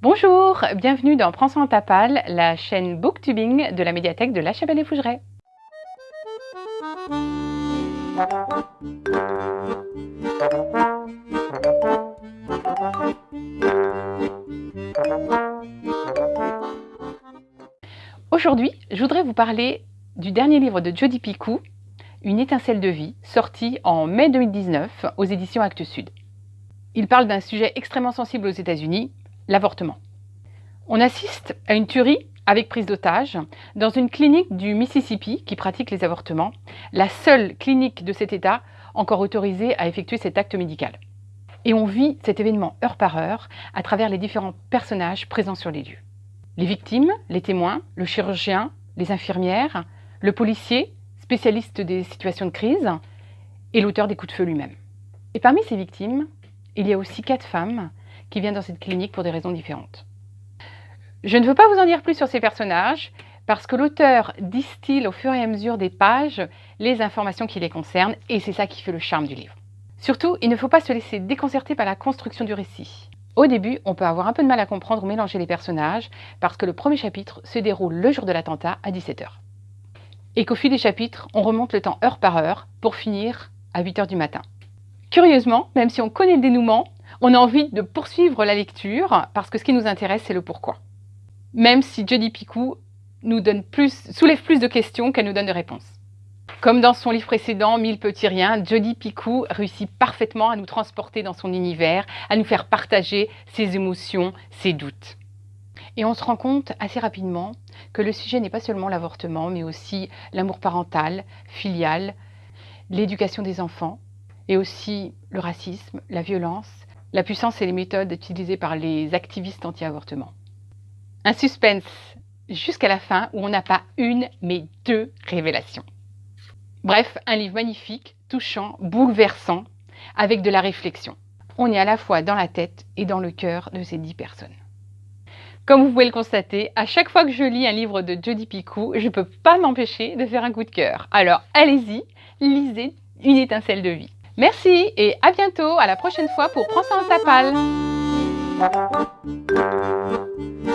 Bonjour, bienvenue dans Prends en tapal, la chaîne booktubing de la médiathèque de La Chapelle et Fougeray. Aujourd'hui, je voudrais vous parler du dernier livre de Jodi Picou, Une étincelle de vie, sorti en mai 2019 aux éditions Actes Sud. Il parle d'un sujet extrêmement sensible aux États-Unis, l'avortement. On assiste à une tuerie avec prise d'otage dans une clinique du Mississippi qui pratique les avortements, la seule clinique de cet État encore autorisée à effectuer cet acte médical. Et on vit cet événement heure par heure à travers les différents personnages présents sur les lieux. Les victimes, les témoins, le chirurgien, les infirmières, le policier, spécialiste des situations de crise, et l'auteur des coups de feu lui-même. Et parmi ces victimes, il y a aussi quatre femmes qui viennent dans cette clinique pour des raisons différentes. Je ne veux pas vous en dire plus sur ces personnages, parce que l'auteur distille au fur et à mesure des pages les informations qui les concernent, et c'est ça qui fait le charme du livre. Surtout, il ne faut pas se laisser déconcerter par la construction du récit. Au début, on peut avoir un peu de mal à comprendre ou mélanger les personnages, parce que le premier chapitre se déroule le jour de l'attentat à 17h. Et qu'au fil des chapitres, on remonte le temps heure par heure, pour finir à 8h du matin. Curieusement, même si on connaît le dénouement, on a envie de poursuivre la lecture parce que ce qui nous intéresse, c'est le pourquoi. Même si Jodi Picou nous donne plus, soulève plus de questions qu'elle nous donne de réponses. Comme dans son livre précédent, Mille petits riens, Jodi Picou réussit parfaitement à nous transporter dans son univers, à nous faire partager ses émotions, ses doutes. Et on se rend compte assez rapidement que le sujet n'est pas seulement l'avortement, mais aussi l'amour parental, filial, l'éducation des enfants, et aussi le racisme, la violence, la puissance et les méthodes utilisées par les activistes anti-avortement. Un suspense jusqu'à la fin où on n'a pas une mais deux révélations. Bref, un livre magnifique, touchant, bouleversant, avec de la réflexion. On est à la fois dans la tête et dans le cœur de ces dix personnes. Comme vous pouvez le constater, à chaque fois que je lis un livre de Jodi Picou, je ne peux pas m'empêcher de faire un coup de cœur. Alors allez-y, lisez Une étincelle de vie. Merci et à bientôt, à la prochaine fois pour Prends ça en tapal.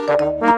Thank you.